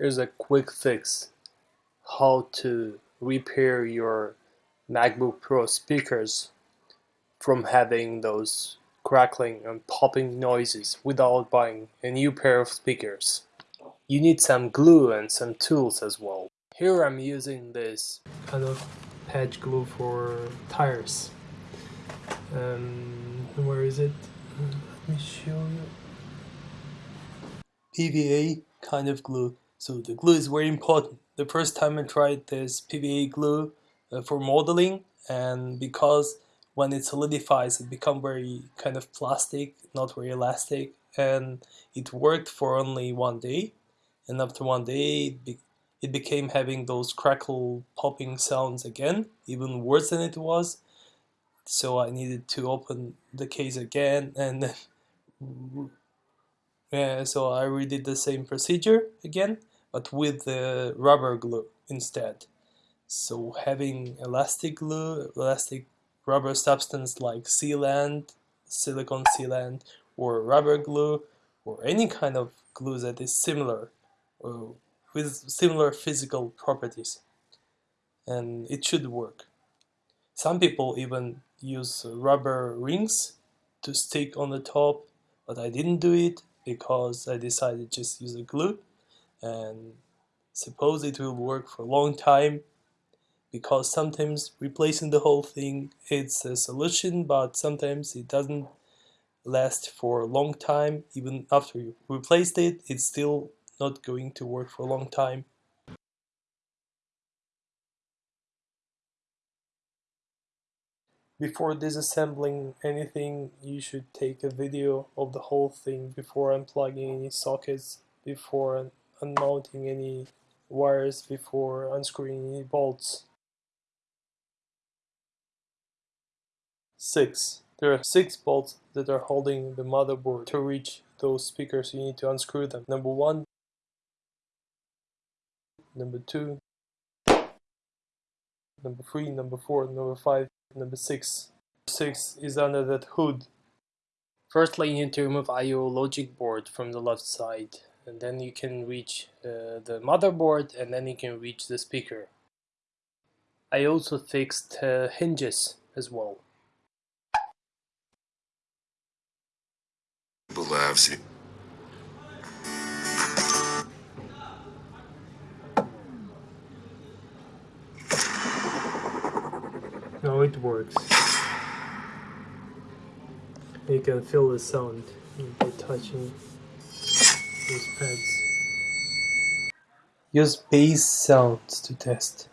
Here's a quick fix how to repair your MacBook Pro speakers from having those crackling and popping noises without buying a new pair of speakers. You need some glue and some tools as well. Here I'm using this kind of patch glue for tires. Um, where is it? Let me show you. PVA kind of glue so the glue is very important. The first time I tried this PVA glue uh, for modeling and because when it solidifies it becomes very kind of plastic, not very elastic and it worked for only one day and after one day it, be it became having those crackle popping sounds again, even worse than it was. So I needed to open the case again and yeah, so I redid the same procedure again but with the rubber glue instead. So having elastic glue, elastic rubber substance like sealant, silicone sealant, or rubber glue, or any kind of glue that is similar, uh, with similar physical properties. And it should work. Some people even use rubber rings to stick on the top, but I didn't do it because I decided just use a glue and suppose it will work for a long time because sometimes replacing the whole thing it's a solution but sometimes it doesn't last for a long time. Even after you replaced it it's still not going to work for a long time Before disassembling anything, you should take a video of the whole thing before unplugging any sockets, before unmounting any wires before unscrewing any bolts. 6. There are 6 bolts that are holding the motherboard. To reach those speakers you need to unscrew them. Number 1, number 2, number 3, number 4, number 5, number 6. 6 is under that hood. Firstly you need to remove IO logic board from the left side and then you can reach uh, the motherboard and then you can reach the speaker. I also fixed uh, hinges as well. No, it works. You can feel the sound by touching these pads. Use bass sounds to test.